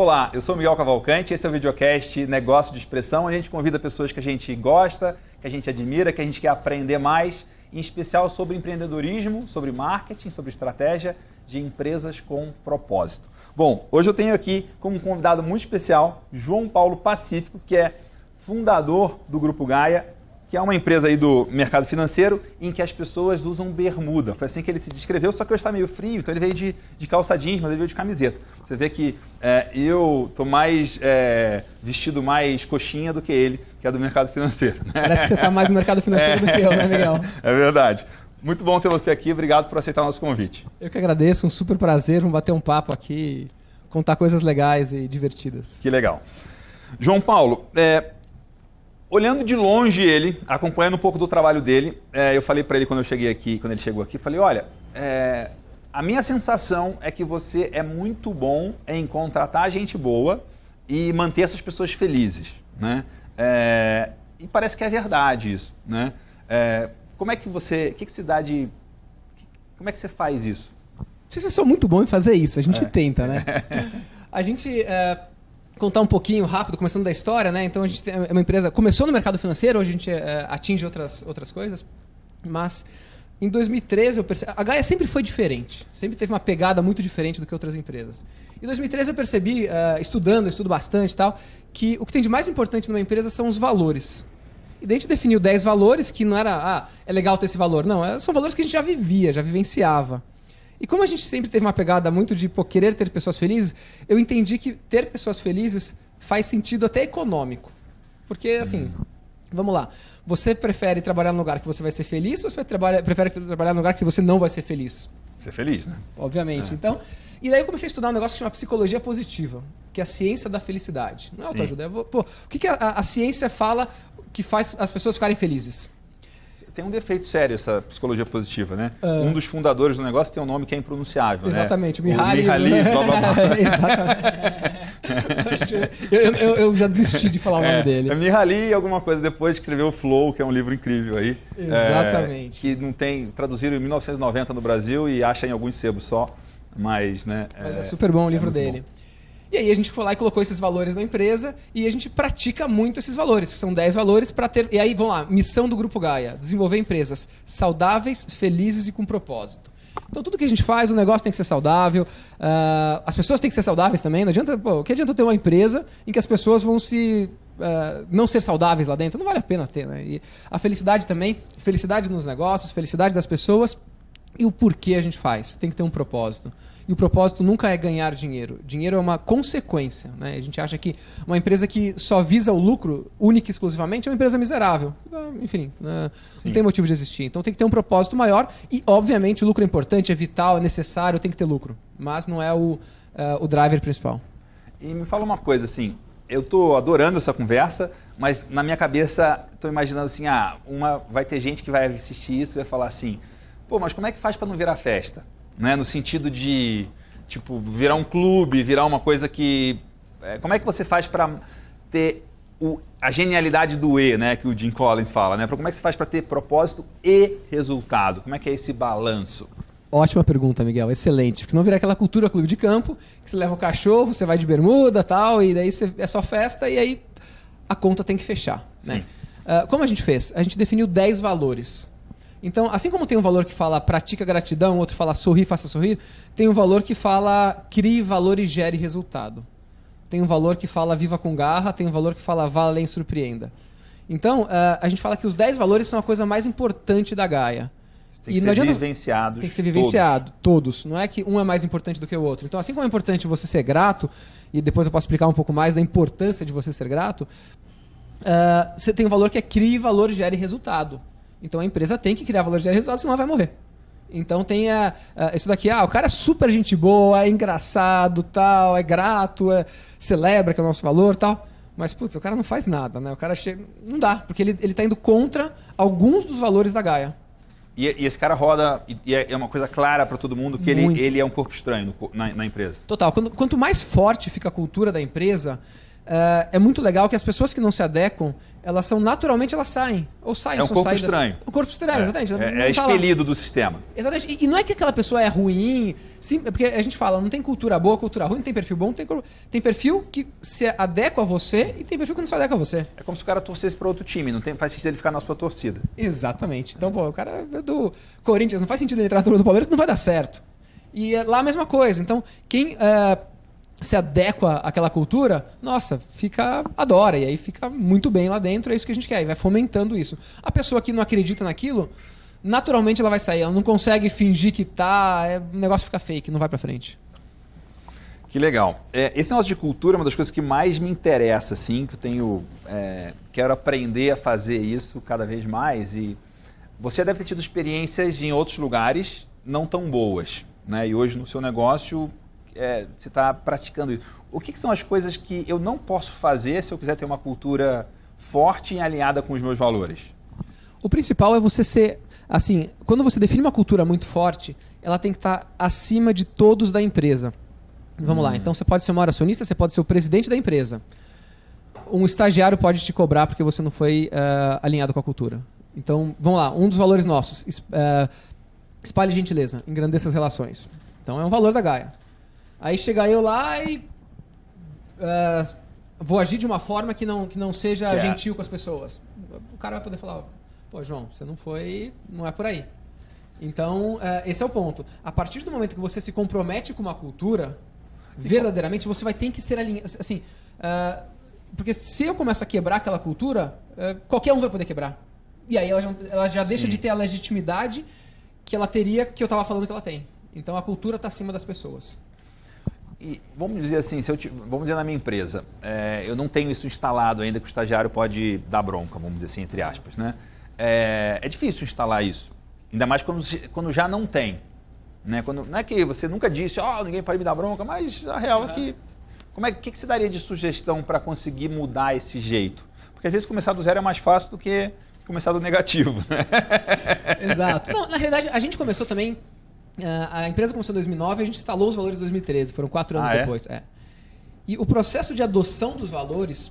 Olá, eu sou Miguel Cavalcante, esse é o videocast Negócio de Expressão. A gente convida pessoas que a gente gosta, que a gente admira, que a gente quer aprender mais, em especial sobre empreendedorismo, sobre marketing, sobre estratégia de empresas com propósito. Bom, hoje eu tenho aqui como convidado muito especial João Paulo Pacífico, que é fundador do Grupo Gaia que é uma empresa aí do mercado financeiro em que as pessoas usam bermuda. Foi assim que ele se descreveu, só que hoje está meio frio, então ele veio de, de calça jeans, mas ele veio de camiseta. Você vê que é, eu estou mais é, vestido mais coxinha do que ele, que é do mercado financeiro. Né? Parece que você está mais no mercado financeiro é, do que eu, né, Miguel? É verdade. Muito bom ter você aqui, obrigado por aceitar o nosso convite. Eu que agradeço, um super prazer, vamos bater um papo aqui, contar coisas legais e divertidas. Que legal. João Paulo, é, olhando de longe ele, acompanhando um pouco do trabalho dele, é, eu falei para ele quando eu cheguei aqui, quando ele chegou aqui, falei, olha, é, a minha sensação é que você é muito bom em contratar gente boa e manter essas pessoas felizes, né? É, e parece que é verdade isso, né? É, como é que você, que, que se dá de, como é que você faz isso? Vocês são muito bom em fazer isso, a gente é. tenta, né? a gente é, contar um pouquinho rápido, começando da história, né? Então a gente é uma empresa começou no mercado financeiro, hoje a gente é, atinge outras outras coisas, mas em 2013 eu percebi, a Gaia sempre foi diferente, sempre teve uma pegada muito diferente do que outras empresas. Em 2013 eu percebi, uh, estudando, estudo bastante e tal, que o que tem de mais importante numa empresa são os valores. E daí a gente definiu 10 valores que não era, ah, é legal ter esse valor. Não, é, são valores que a gente já vivia, já vivenciava. E como a gente sempre teve uma pegada muito de pô, querer ter pessoas felizes, eu entendi que ter pessoas felizes faz sentido até econômico. Porque, assim, vamos lá. Você prefere trabalhar num lugar que você vai ser feliz ou você trabalha, prefere trabalhar num lugar que você não vai ser feliz? Ser feliz, né? Obviamente. É. Então, e daí eu comecei a estudar um negócio que chama psicologia positiva, que é a ciência da felicidade. Não é autoajuda. É, pô, o que, que a, a ciência fala que faz as pessoas ficarem felizes? Tem um defeito sério essa psicologia positiva, né? Uh, um dos fundadores do negócio tem um nome que é impronunciável, exatamente, né? Mihaly. Mihaly, blá, blá, blá. exatamente. eu, eu, eu, já desisti de falar o nome é, dele. É Mihaly alguma coisa depois que escreveu o Flow, que é um livro incrível aí. Exatamente. É, que não tem, traduziram em 1990 no Brasil e acha em alguns sebos só, mas, né? Mas é, é super bom o livro dele. Bom. E aí a gente foi lá e colocou esses valores na empresa e a gente pratica muito esses valores, que são 10 valores para ter. E aí, vamos lá, missão do Grupo Gaia: desenvolver empresas saudáveis, felizes e com propósito. Então tudo que a gente faz, o negócio tem que ser saudável, uh, as pessoas têm que ser saudáveis também. Não adianta, pô, o que adianta ter uma empresa em que as pessoas vão se Uh, não ser saudáveis lá dentro, não vale a pena ter. Né? E a felicidade também, felicidade nos negócios, felicidade das pessoas e o porquê a gente faz. Tem que ter um propósito. E o propósito nunca é ganhar dinheiro. Dinheiro é uma consequência. Né? A gente acha que uma empresa que só visa o lucro única e exclusivamente é uma empresa miserável. Enfim, né? não tem motivo de existir. Então tem que ter um propósito maior. E, obviamente, o lucro é importante, é vital, é necessário, tem que ter lucro. Mas não é o, uh, o driver principal. E me fala uma coisa, assim, eu estou adorando essa conversa, mas na minha cabeça estou imaginando assim, ah, uma, vai ter gente que vai assistir isso e vai falar assim, pô, mas como é que faz para não virar festa? né? No sentido de, tipo, virar um clube, virar uma coisa que... É, como é que você faz para ter o, a genialidade do E, né? Que o Jim Collins fala, né? Como é que você faz para ter propósito e resultado? Como é que é esse balanço? Ótima pergunta, Miguel. Excelente. Porque senão virar aquela cultura clube de campo, que você leva o cachorro, você vai de bermuda tal, e daí você, é só festa, e aí a conta tem que fechar. Né? Uh, como a gente fez? A gente definiu 10 valores. Então, assim como tem um valor que fala pratica gratidão, outro fala sorrir, faça sorrir, tem um valor que fala crie valor e gere resultado. Tem um valor que fala viva com garra, tem um valor que fala vá além surpreenda. Então, uh, a gente fala que os 10 valores são a coisa mais importante da Gaia. Tem que e ser adianta... vivenciados. Tem que ser vivenciado, todos. todos. Não é que um é mais importante do que o outro. Então, assim como é importante você ser grato, e depois eu posso explicar um pouco mais da importância de você ser grato, uh, você tem um valor que é crie valor, gere resultado. Então a empresa tem que criar valor de resultado, senão ela vai morrer. Então tem a, a, isso daqui, ah, o cara é super gente boa, é engraçado, tal, é grato, é, celebra que é o nosso valor, tal. Mas, putz, o cara não faz nada, né? O cara chega. Não dá, porque ele, ele tá indo contra alguns dos valores da Gaia. E, e esse cara roda, e é, é uma coisa clara para todo mundo que ele, ele é um corpo estranho na, na empresa. Total. Quando, quanto mais forte fica a cultura da empresa, é, é muito legal que as pessoas que não se adequam, elas são naturalmente, elas saem. Ou saem, É um corpo estranho. É um corpo estranho, exatamente. É, Não é tá lá. expelido do sistema. Exatamente. E, e não é que aquela pessoa é ruim, sim, é porque a gente fala, não tem cultura boa, cultura ruim, não tem perfil bom, não tem, cor- tem perfil que se adequa a você e tem perfil que não se adequa a você. É como se o cara torcesse para outro time, não tem, faz sentido ele ficar na sua torcida. Exatamente. Então, pô, o cara é do Corinthians, não faz sentido ele entrar turma do Palmeiras, que não vai dar certo. E é lá a mesma coisa. Então, quem é, se adequa àquela cultura, nossa, fica adora e aí fica muito bem lá dentro, é isso que a gente quer, e vai fomentando isso. A pessoa que não acredita naquilo, naturalmente ela vai sair, ela não consegue fingir que tá, é, o negócio fica fake, não vai pra frente. Que legal. É, esse negócio de cultura é uma das coisas que mais me interessa, assim, que eu tenho. é, quero aprender a fazer isso cada vez mais. E você deve ter tido experiências em outros lugares não tão boas. Né? E hoje no seu negócio é, você está praticando isso. O que, que são as coisas que eu não posso fazer se eu quiser ter uma cultura forte e alinhada com os meus valores? O principal é você ser. Assim, quando você define uma cultura muito forte, ela tem que estar acima de todos da empresa. Vamos lá, então você pode ser o maior acionista, você pode ser o presidente da empresa. Um estagiário pode te cobrar porque você não foi eh, alinhado com a cultura. Então, vamos lá, um dos valores nossos: eh, espalhe gentileza, engrandeça as relações. Então é um valor da Gaia. Aí chega eu lá e. eh, vou agir de uma forma que não, que não seja é- gentil com as pessoas. O cara vai poder falar: pô, João, você não foi. não é por aí. Então, eh, esse é o ponto. A partir do momento que você se compromete com uma cultura, verdadeiramente, você vai ter que ser alinhado. Assim, ah, porque se eu começo a quebrar aquela cultura, qualquer um vai poder quebrar. E aí ela já, ela já deixa de ter a legitimidade que ela teria, que eu estava falando que ela tem. Então a cultura está acima das pessoas. E vamos dizer assim, se eu ti- vamos dizer na minha empresa, é, eu não tenho isso instalado ainda que o estagiário pode dar bronca, vamos dizer assim, entre aspas, né? É, é difícil instalar isso, ainda mais quando, quando já não tem, né? Quando, não é que você nunca disse, ó, ninguém pode me dar bronca, mas a real é que, como é que, que você daria de sugestão para conseguir mudar esse jeito? Porque às vezes começar do zero é mais fácil do que começar do negativo, né? Exato. Não, na realidade, a gente começou também. Ah, a empresa começou em 2009 e a gente instalou os valores em 2013. Foram quatro anos Ah, é? depois. É. E o processo de adoção dos valores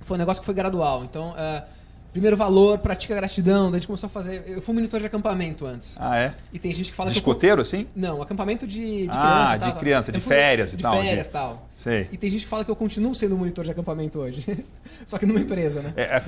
foi um negócio que foi gradual. Então, ah, primeiro valor, pratica gratidão. Daí a gente começou a fazer. Eu fui monitor de acampamento antes. Ah, é? E tem gente que fala De que. eu- escoteiro, assim? Não, acampamento de, de Ah, criança. de tal, tal. criança, de férias e tal, de- férias e tal. Sei. E tem gente que fala que eu continuo sendo monitor de acampamento hoje. Só que numa empresa, né? É,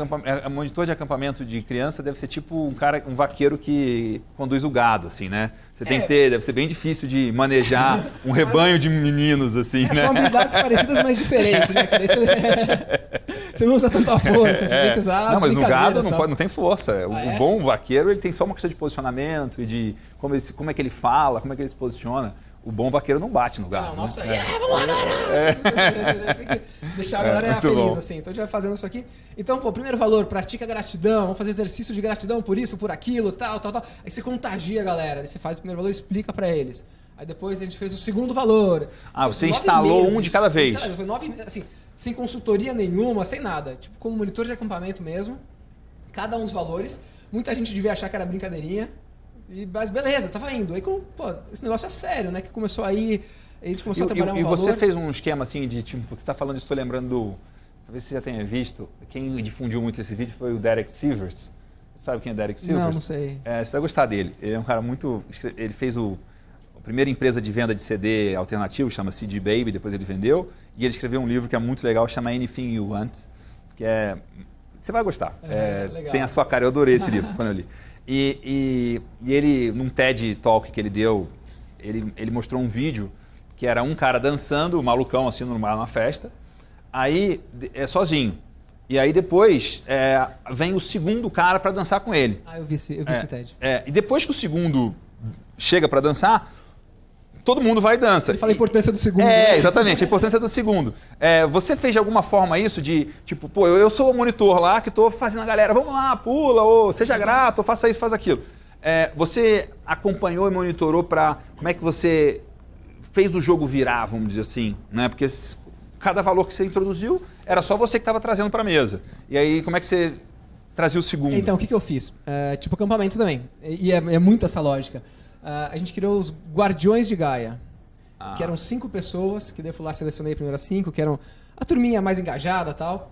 é, monitor de acampamento de criança deve ser tipo um cara, um vaqueiro que conduz o gado, assim, né? Você tem É. que ter, deve ser bem difícil de manejar um rebanho de meninos, assim, É, né? são habilidades parecidas, mas diferentes, né? Você... não usa tanto a força, você tem que usar as não, mas o gado não, tal. pode, não tem força. O, Ah, o é? bom vaqueiro ele tem só uma questão de posicionamento e de como, ele, como é que ele fala, como é que ele se posiciona. O bom vaqueiro não bate no gado. Não, né? nossa, yeah, vamos lá, galera! Tem que deixar a É, galera muito feliz, bom. assim. Então a gente vai fazendo isso aqui. Então, pô, primeiro valor, pratica gratidão, vamos fazer exercício de gratidão por isso, por aquilo, tal, tal, tal. Aí você contagia a galera, aí você faz o primeiro valor e explica pra eles. Aí depois a gente fez o segundo valor. Ah, você instalou um de cada vez. Foi nove, assim, sem consultoria nenhuma, sem nada. Tipo, como monitor de acampamento mesmo. Cada um dos valores. Muita gente devia achar que era brincadeirinha. E, mas beleza, tava indo. Aí, como, pô, esse negócio é sério, né? Que começou aí, a gente começou a E, trabalhar e- e um valor. você fez um esquema assim de tipo, você está falando isso, estou lembrando do. Talvez você já tenha visto. Quem difundiu muito esse vídeo foi o Derek Sivers. Sabe quem é Derek Sivers? Não, não sei. É, você vai gostar dele. Ele é um cara muito. Ele fez o, a primeira empresa de venda de CD alternativo, chama CD Baby, depois ele vendeu. E ele escreveu um livro que é muito legal, chama Anything You Want, que é. Você vai gostar. É, É, legal. tem a sua cara, eu adorei esse livro quando eu li. E, e, e ele, num TED Talk que ele deu, ele, ele mostrou um vídeo que era um cara dançando, malucão assim, numa, numa festa, aí é sozinho. E aí depois é, vem o segundo cara para dançar com ele. Ah, eu vi esse, eu vi É, esse TED. é, e depois que o segundo chega para dançar, todo mundo vai e dança. Ele fala a importância do segundo. é, né? exatamente, a importância do segundo. É, você fez de alguma forma isso de, tipo, pô, eu, eu sou o monitor lá que tô fazendo a galera, vamos lá, pula, ou seja grato, ou faça isso, faz aquilo. É, você acompanhou e monitorou para como é que você fez o jogo virar, vamos dizer assim, né? Porque cada valor que você introduziu era só você que estava trazendo para a mesa. E aí, como é que você trazia o segundo? Então, o que, que eu fiz? É, tipo acampamento também. E é, é muito essa lógica. Ah, a gente criou os Guardiões de Gaia. ah. que eram cinco pessoas, que daí eu fui lá, selecionei primeiro as cinco, que eram a turminha mais engajada tal.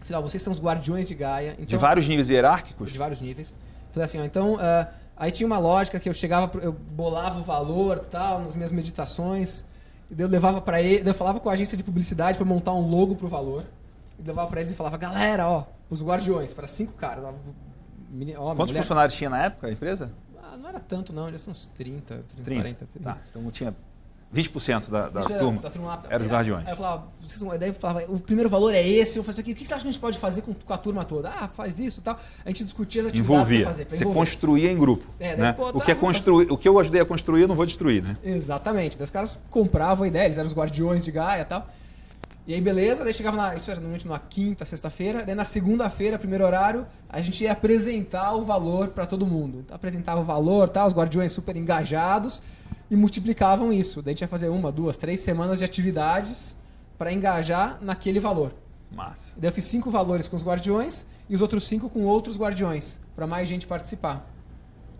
Falei, ó, vocês são os guardiões de Gaia. Então, de vários níveis hierárquicos? De vários níveis. Falei assim, ó, então, uh, aí tinha uma lógica que eu chegava, eu bolava o valor tal, nas minhas meditações, e daí eu levava para ele, eu falava com a agência de publicidade para montar um logo pro valor, e levava para eles e falava, galera, ó, os guardiões, para cinco caras. Ó, Quantos mulher... funcionários tinha na época a empresa? Ah, não era tanto, não, já são uns 30, 30, 30. 40. Tá, então tinha 20% da, da turma. Da turma lá, era os guardiões. Aí eu falava, vocês, daí eu falava, o primeiro valor é esse, eu fazia aqui, o que você acha que a gente pode fazer com, com a turma toda? Ah, faz isso e tal. A gente discutia as atividades Envolvia. fazer. Você construía em grupo. É, daí, né? pô, tá, o, que é construir, o que eu ajudei a construir, eu não vou destruir, né? Exatamente. Daí os caras compravam a ideia, eles eram os guardiões de Gaia e tal. E aí, beleza, daí chegava na. Isso era normalmente numa quinta, sexta-feira. Daí na segunda-feira, primeiro horário, a gente ia apresentar o valor para todo mundo. Então, apresentava o valor, tá? Os guardiões super engajados e multiplicavam isso. Daí a gente ia fazer uma, duas, três semanas de atividades para engajar naquele valor. Massa. Daí eu fiz cinco valores com os guardiões e os outros cinco com outros guardiões, para mais gente participar.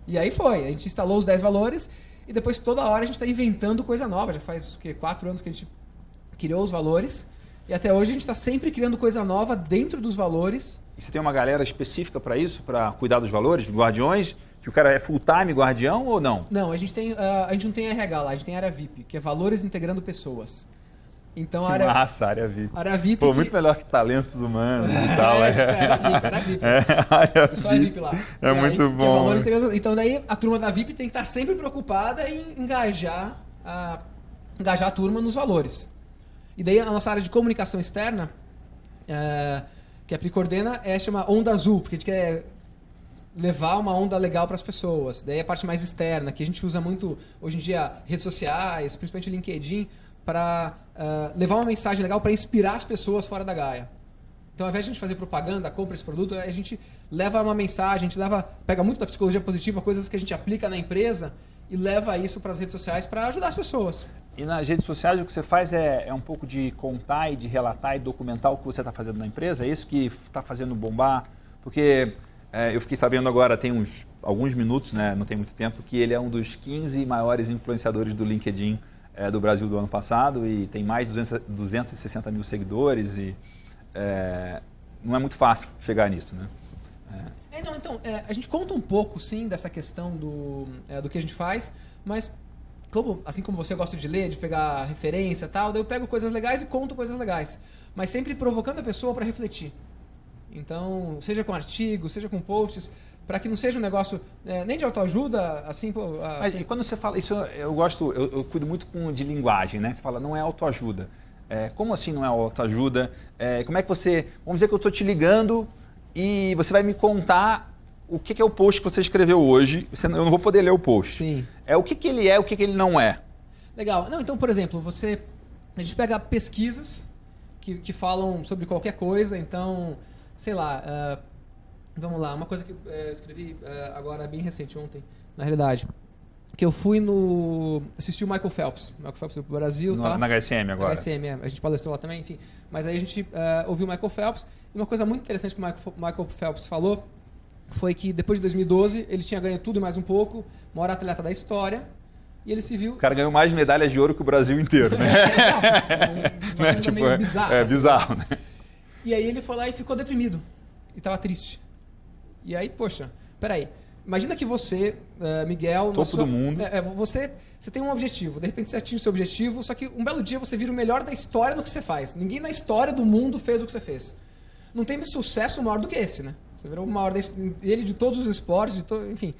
E aí foi, a gente instalou os dez valores e depois toda hora a gente está inventando coisa nova. Já faz o quê? Quatro anos que a gente criou os valores e até hoje a gente está sempre criando coisa nova dentro dos valores. E você tem uma galera específica para isso, para cuidar dos valores, guardiões? Que o cara é full-time guardião ou não? Não, a gente, tem, uh, a gente não tem RH lá, a gente tem área VIP, que é Valores Integrando Pessoas. Então, a área, Massa, área VIP. Área VIP. Pô, que... muito melhor que talentos humanos e tal. é, tipo, é, era VIP, era VIP. É, área VIP. é VIP lá. É e muito aí, bom. Então, daí a turma da VIP tem que estar sempre preocupada em engajar a, engajar a turma nos valores. E daí a nossa área de comunicação externa, é, que a Pri coordena, é chama Onda Azul, porque a gente quer levar uma onda legal para as pessoas. Daí a parte mais externa, que a gente usa muito hoje em dia redes sociais, principalmente LinkedIn, para uh, levar uma mensagem legal para inspirar as pessoas fora da Gaia. Então, ao invés de a gente fazer propaganda, compra esse produto, a gente leva uma mensagem, a gente leva, pega muito da psicologia positiva, coisas que a gente aplica na empresa e leva isso para as redes sociais para ajudar as pessoas. E nas redes sociais o que você faz é, é um pouco de contar e de relatar e documentar o que você está fazendo na empresa? É isso que está fazendo bombar? Porque é, eu fiquei sabendo agora, tem uns alguns minutos, né, não tem muito tempo, que ele é um dos 15 maiores influenciadores do LinkedIn é, do Brasil do ano passado e tem mais de 200, 260 mil seguidores e é, não é muito fácil chegar nisso, né? É. é não, então, é, a gente conta um pouco, sim, dessa questão do, é, do que a gente faz, mas como, assim como você gosta de ler, de pegar referência e tal, daí eu pego coisas legais e conto coisas legais, mas sempre provocando a pessoa para refletir. Então, seja com artigos, seja com posts, para que não seja um negócio é, nem de autoajuda, assim... Pô, a... E quando você fala, isso eu gosto, eu, eu, cuido muito com, de linguagem, né? Você fala, não é autoajuda. É, como assim não é autoajuda? É, como é que você... Vamos dizer que eu estou te ligando e você vai me contar o que, que, é o post que você escreveu hoje. Você, eu não vou poder ler o post. Sim. É o que, que ele é, o que, que ele não é. Legal. Não, então, por exemplo, você... A gente pega pesquisas que, que falam sobre qualquer coisa, então sei lá, uh, vamos lá, uma coisa que uh, eu escrevi uh, agora bem recente, ontem, na realidade. Que eu fui no. assisti o Michael Phelps. Michael Phelps do Brasil. No, tá? Na HSM agora. Na HSM, é. A gente palestrou lá também, enfim. Mas aí a gente ouviu o Michael Phelps. E uma coisa muito interessante que o Michael, Michael Phelps falou foi que depois de 2012 ele tinha ganho tudo e mais um pouco, maior atleta da história. E ele se viu. O cara ganhou mais medalhas de ouro que o Brasil inteiro, né? é, exato. Né? tipo, meio bizarra. É, assim, bizarro, né? E aí ele foi lá e ficou deprimido. E tava triste. E aí, poxa, peraí. Imagina que você, uh, Miguel... Topo sua, do mundo. É, é, você, você tem um objetivo. De repente você atinge o seu objetivo, só que um belo dia você vira o melhor da história no que você faz. Ninguém na história do mundo fez o que você fez. Não tem sucesso maior do que esse, né? Você virou o maior dele de todos os esportes, de to, enfim.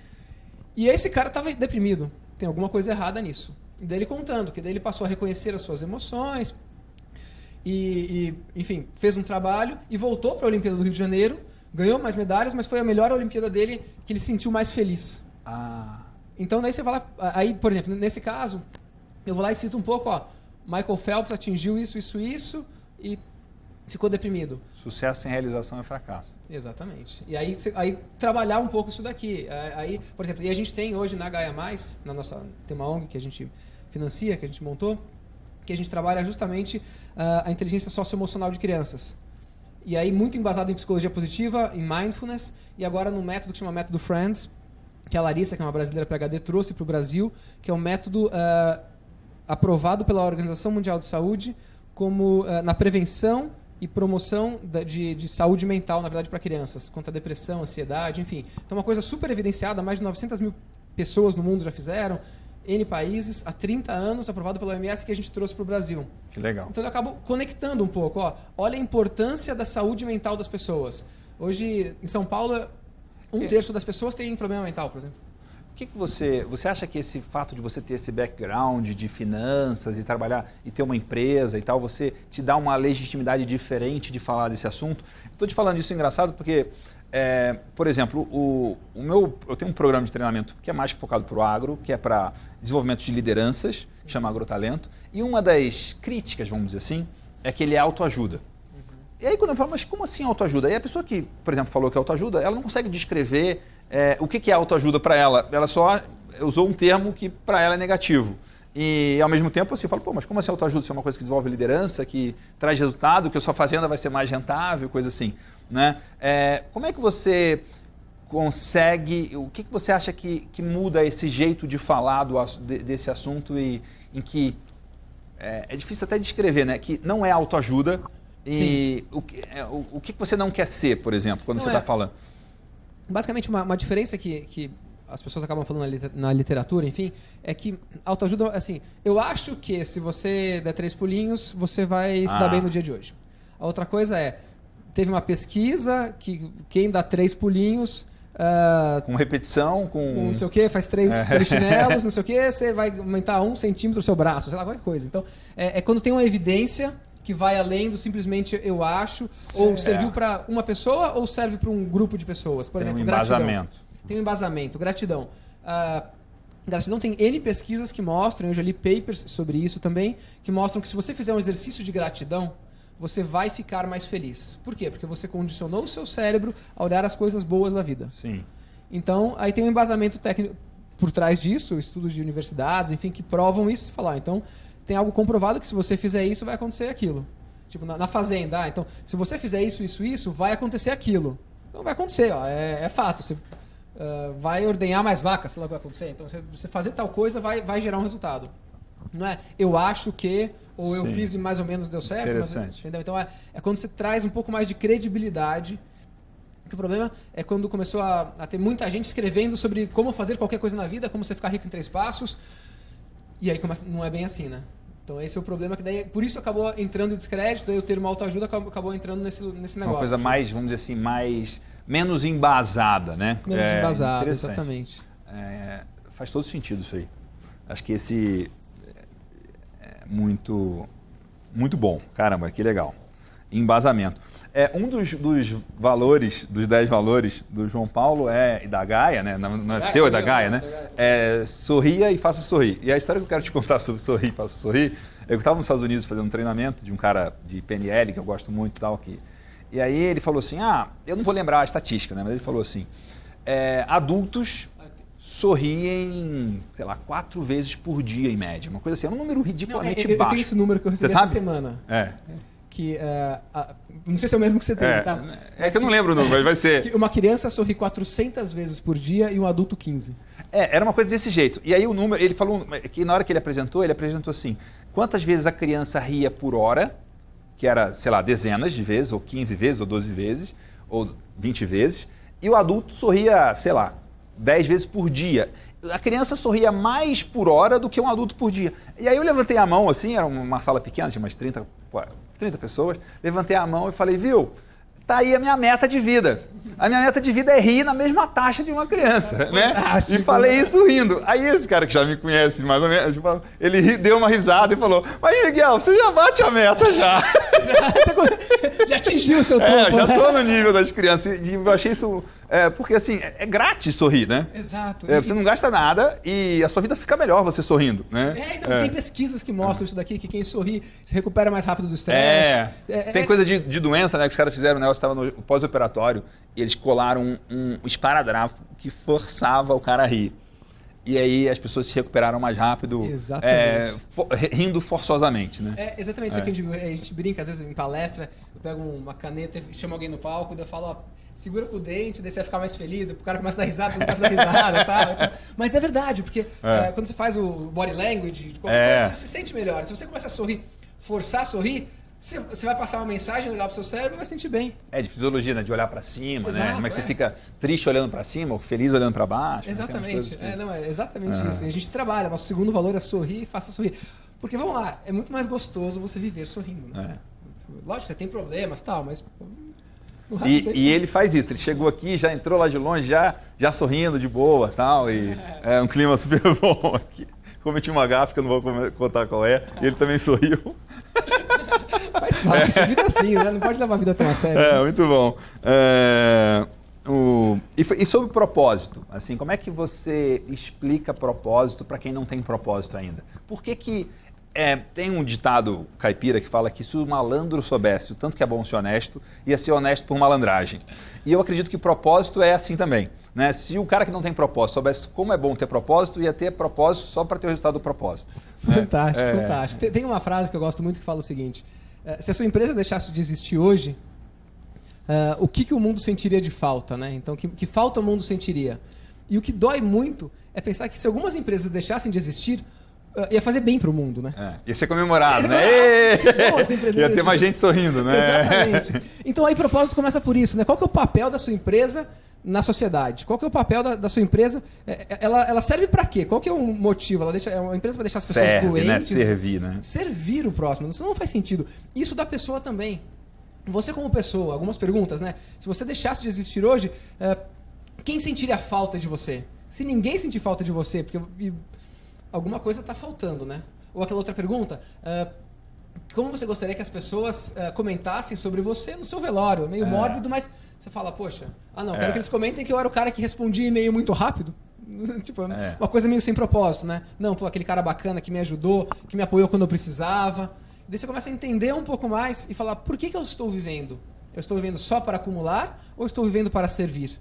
E esse cara tava deprimido. Tem alguma coisa errada nisso. E daí ele contando, que daí ele passou a reconhecer as suas emoções, e, e, enfim, fez um trabalho e voltou para a Olimpíada do Rio de Janeiro, ganhou mais medalhas, mas foi a melhor Olimpíada dele que ele se sentiu mais feliz. Ah. Então daí você vai lá, aí, por exemplo, nesse caso, eu vou lá e cito um pouco, ó, Michael Phelps atingiu isso, isso, isso e ficou deprimido. Sucesso sem realização é fracasso. Exatamente. E aí, aí trabalhar um pouco isso daqui. Aí, por exemplo, e a gente tem hoje na Gaia Mais, na nossa tem uma ONG que a gente financia, que a gente montou, que a gente trabalha justamente uh, a inteligência socioemocional de crianças. E aí, muito embasado em psicologia positiva, em mindfulness, e agora no método que chama Método Friends, que a Larissa, que é uma brasileira PHD, trouxe para o Brasil, que é um método uh, aprovado pela Organização Mundial de Saúde como uh, na prevenção e promoção de, de, saúde mental, na verdade, para crianças, contra depressão, ansiedade, enfim. Então, uma coisa super evidenciada, mais de 900 mil pessoas no mundo já fizeram, N países, há 30 anos, aprovado pela OMS, que a gente trouxe para o Brasil. Que legal. Então, eu acabo conectando um pouco. Ó, olha a importância da saúde mental das pessoas. Hoje, em São Paulo, um terço das pessoas tem problema mental, por exemplo. O que, que você, você acha que esse fato de você ter esse background de finanças e trabalhar e ter uma empresa e tal, você te dá uma legitimidade diferente de falar desse assunto? Estou te falando isso engraçado porque, é, por exemplo, o, o meu, eu tenho um programa de treinamento que é mais focado para o agro, que é para desenvolvimento de lideranças, que chama Agrotalento, e uma das críticas, vamos dizer assim, é que ele é autoajuda. Uhum. E aí quando eu falo, mas como assim autoajuda? E a pessoa que, por exemplo, falou que é autoajuda, ela não consegue descrever é, o que, que é autoajuda para ela? Ela só usou um termo que para ela é negativo. E ao mesmo tempo assim, eu falo, pô, mas como assim autoajuda? Isso é uma coisa que desenvolve liderança, que traz resultado, que a sua fazenda vai ser mais rentável, coisa assim. Né? É, como é que você consegue, o que, que você acha que, que muda esse jeito de falar do, de, desse assunto e em que é, é, difícil até descrever, né? Que não é autoajuda e o, é, o, o, que você não quer ser, por exemplo, quando não você está é. falando? Basicamente uma, uma diferença que, que as pessoas acabam falando na literatura, enfim, é que autoajuda, assim, eu acho que se você der três pulinhos, você vai se ah. dar bem no dia de hoje. A outra coisa é, teve uma pesquisa que quem dá três pulinhos... Uh, com repetição, com... com... não sei o que, faz três é. polichinelos, não sei o que, você vai aumentar um centímetro o seu braço, sei lá, qualquer coisa. Então, é, é quando tem uma evidência que vai além do simplesmente eu acho, ou serviu para uma pessoa ou serve para um grupo de pessoas. Por Tem exemplo, um embasamento. gratidão. Tem um embasamento, gratidão. Uh, gratidão tem N pesquisas que mostram, eu já li papers sobre isso também, que mostram que se você fizer um exercício de gratidão, você vai ficar mais feliz. Por quê? Porque você condicionou o seu cérebro a olhar as coisas boas da vida. Sim. Então, aí tem um embasamento técnico por trás disso, estudos de universidades, enfim, que provam isso. Falar, então, tem algo comprovado que se você fizer isso, vai acontecer aquilo. Tipo, na, na fazenda. Ah, então, se você fizer isso, isso, isso, vai acontecer aquilo. Então vai acontecer, ó, é, é fato. Você uh, vai ordenhar mais vacas, sei lá o que vai acontecer. Então, você, você fazer tal coisa vai, vai gerar um resultado. Não é eu acho que, ou eu Sim. fiz e mais ou menos deu certo. Interessante. Mas, entendeu? Então é, é quando você traz um pouco mais de credibilidade o problema é quando começou a, a, ter muita gente escrevendo sobre como fazer qualquer coisa na vida, como você ficar rico em três passos. E aí começa, não é bem assim, né? Então esse é o problema que daí, por isso acabou entrando em descrédito, daí o termo autoajuda acabou, acabou entrando nesse, nesse negócio. Uma coisa mais, vamos dizer assim, mais menos embasada, né? Menos é, embasada, exatamente. É, faz todo sentido isso aí. Acho que esse é, é muito muito bom. Caramba, que legal. Embasamento. É, um dos, dos valores, dos 10 valores do João Paulo é, e da Gaia, né? Não, não é seu, é da Gaia, né? É sorria e faça sorrir. E a história que eu quero te contar sobre sorrir e faça sorrir, eu estava nos Estados Unidos fazendo um treinamento de um cara de PNL, que eu gosto muito e tal, que... E aí ele falou assim, ah, eu não vou lembrar a estatística, né? Mas ele falou assim, é, adultos sorriem, sei lá, quatro vezes por dia em média. Uma coisa assim, é um número ridiculamente não, é, baixo. Eu tenho esse número que eu recebi essa semana. É que uh, não sei se é o mesmo que você tem, é, tá? É que eu não lembro o número, mas vai ser. uma criança sorri 400 vezes por dia e um adulto 15. É, era uma coisa desse jeito. E aí o número, ele falou que na hora que ele apresentou, ele apresentou assim: quantas vezes a criança ria por hora, que era, sei lá, dezenas de vezes, ou 15 vezes, ou 12 vezes, ou 20 vezes, e o adulto sorria, sei lá, 10 vezes por dia a criança sorria mais por hora do que um adulto por dia. E aí eu levantei a mão, assim, era uma sala pequena, tinha umas 30, 30 pessoas, levantei a mão e falei, viu, tá aí a minha meta de vida. A minha meta de vida é rir na mesma taxa de uma criança, é né? E falei né? isso rindo. Aí esse cara que já me conhece mais ou menos, ele deu uma risada e falou, mas Miguel, você já bate a meta já. já, já atingiu o seu topo, É, já né? tô no nível das crianças. E eu achei isso é, porque assim, é, é grátis sorrir, né? Exato. É, você não gasta nada e a sua vida fica melhor você sorrindo, né? É, então, tem pesquisas que mostram isso daqui, que quem sorri se recupera mais rápido do estresse. É, é, tem coisa de, de, doença, né? Que os caras fizeram, né? Você estava no pós-operatório e eles colaram um, um esparadrafo que forçava o cara a rir. E aí as pessoas se recuperaram mais rápido, é, for, rindo forçosamente, né? É exatamente isso que a gente, a gente, brinca, às vezes em palestra, eu pego uma caneta e chamo alguém no palco, daí eu falo, ó, segura com o dente, daí você vai ficar mais feliz, daí o cara começa a dar risada, começa a dar risada tal, tal. Mas é verdade, porque é. É, quando você faz o body language, coisa, você se sente melhor. Se você começa a sorrir, forçar a sorrir, você vai passar uma mensagem legal pro seu cérebro e vai sentir bem. É, de fisiologia, né? De olhar para cima, Exato, né? Como é que você é. fica triste olhando para cima ou feliz olhando para baixo. Né? Exatamente. Né? É, não, é exatamente é. isso. E a gente trabalha, nosso segundo valor é sorrir e faça sorrir. Porque, vamos lá, é muito mais gostoso você viver sorrindo, né? É. Lógico, você tem problemas tal, mas... E, e, ele faz isso, ele chegou aqui, já entrou lá de longe, já, já sorrindo de boa tal, e é um clima super bom aqui. Cometi uma gafa que eu não vou contar qual é, e ele também sorriu. Faz parte, é. vida assim, né? Não pode levar a vida tão a sério. É, né? muito bom. É, o, e, e, sobre propósito, assim, como é que você explica propósito para quem não tem propósito ainda? Por que que é, tem um ditado caipira que fala que se o malandro soubesse o tanto que é bom ser honesto, ia ser honesto por malandragem. E eu acredito que propósito é assim também. Né? Se o cara que não tem propósito soubesse como é bom ter propósito, ia ter propósito só para ter o resultado do propósito. Fantástico, é. fantástico. Tem, tem, uma frase que eu gosto muito que fala o seguinte: é, se a sua empresa deixasse de existir hoje, uh, o que, que o mundo sentiria de falta? Né? Então, que, que falta o mundo sentiria? E o que dói muito é pensar que se algumas empresas deixassem de existir, Uh, ia fazer bem para o mundo, né? É, ia ser comemorado, ia né? Ser bom, ia ter mais gente sorrindo, né? Exatamente. Então aí propósito começa por isso, né? Qual que é o papel da sua empresa na sociedade? Qual que é o papel da, da sua empresa? É, é, ela, ela serve para quê? Qual que é o motivo? Ela deixa, é uma empresa para deixar as pessoas serve, né? doentes? Né? Servir, né? Servir o próximo. Isso não faz sentido. Isso da pessoa também. Você como pessoa, algumas perguntas, né? Se você deixasse de existir hoje, é, quem sentiria falta de você? Se ninguém sentir falta de você, porque alguma coisa está faltando, né? Ou aquela outra pergunta, como você gostaria que as pessoas uh, comentassem sobre você no seu velório? Meio é. mórbido, mas você fala, poxa, ah não, quero é. que eles comentem que eu era o cara que respondia e-mail muito rápido. tipo, é. uma coisa meio sem propósito, né? Não, pô, aquele cara bacana que me ajudou, que me apoiou quando eu precisava. Daí você começa a entender um pouco mais e falar, por que, que eu estou vivendo? Eu estou vivendo só para acumular ou estou vivendo para servir?